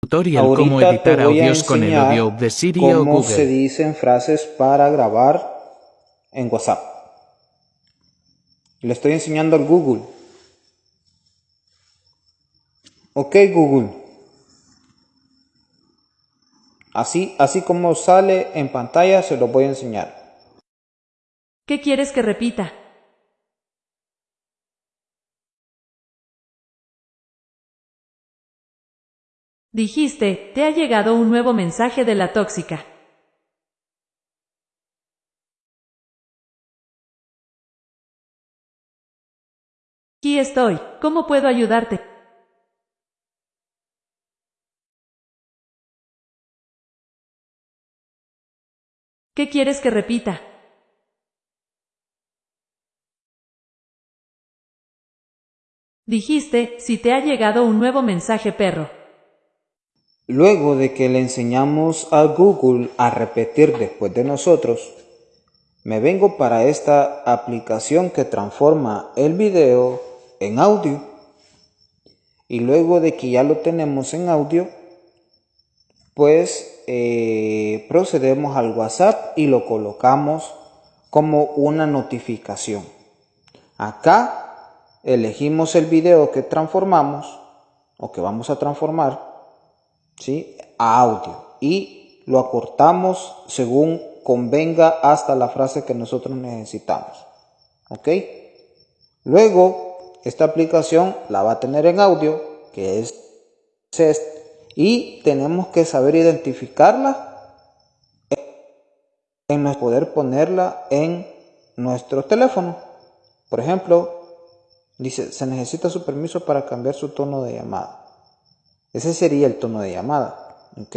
Tutorial Ahorita cómo editar audios con el audio de Siri o cómo se Google. dicen frases para grabar en WhatsApp. Le estoy enseñando al Google. Ok Google. Así, así como sale en pantalla se lo voy a enseñar. ¿Qué quieres que repita? Dijiste, te ha llegado un nuevo mensaje de la tóxica. Aquí estoy, ¿cómo puedo ayudarte? ¿Qué quieres que repita? Dijiste, si te ha llegado un nuevo mensaje perro. Luego de que le enseñamos a Google a repetir después de nosotros, me vengo para esta aplicación que transforma el video en audio. Y luego de que ya lo tenemos en audio, pues eh, procedemos al WhatsApp y lo colocamos como una notificación. Acá elegimos el video que transformamos o que vamos a transformar ¿sí? a audio y lo acortamos según convenga hasta la frase que nosotros necesitamos. ¿Ok? Luego, esta aplicación la va a tener en audio, que es este, y tenemos que saber identificarla en poder ponerla en nuestro teléfono. Por ejemplo, dice, se necesita su permiso para cambiar su tono de llamada. Ese sería el tono de llamada, ¿ok?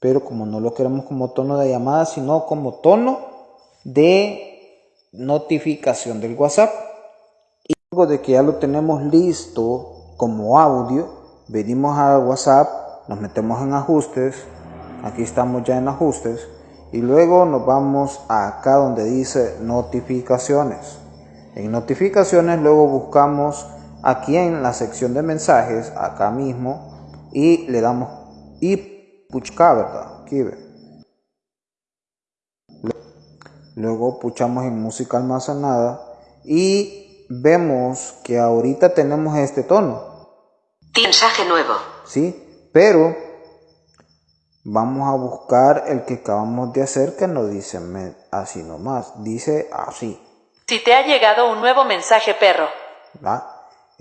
Pero como no lo queremos como tono de llamada, sino como tono de notificación del WhatsApp. Y luego de que ya lo tenemos listo como audio, venimos a WhatsApp, nos metemos en ajustes, aquí estamos ya en ajustes, y luego nos vamos acá donde dice notificaciones. En notificaciones luego buscamos aquí en la sección de mensajes, acá mismo, y le damos y puchka, ¿verdad? Aquí ve. Luego puchamos en música almacenada y vemos que ahorita tenemos este tono. Mensaje nuevo. ¿Sí? Pero vamos a buscar el que acabamos de hacer que no dice así nomás, dice así. Si te ha llegado un nuevo mensaje perro.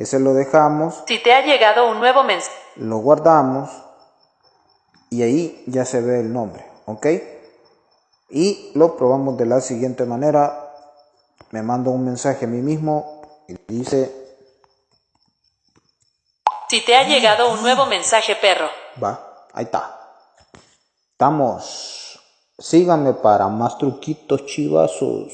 Ese lo dejamos. Si te ha llegado un nuevo mensaje. Lo guardamos y ahí ya se ve el nombre, ¿ok? Y lo probamos de la siguiente manera. Me mando un mensaje a mí mismo y dice... Si te ha llegado un nuevo mensaje perro. Va, ahí está. Estamos. Síganme para más truquitos chivazos.